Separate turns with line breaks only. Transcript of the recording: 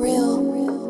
real.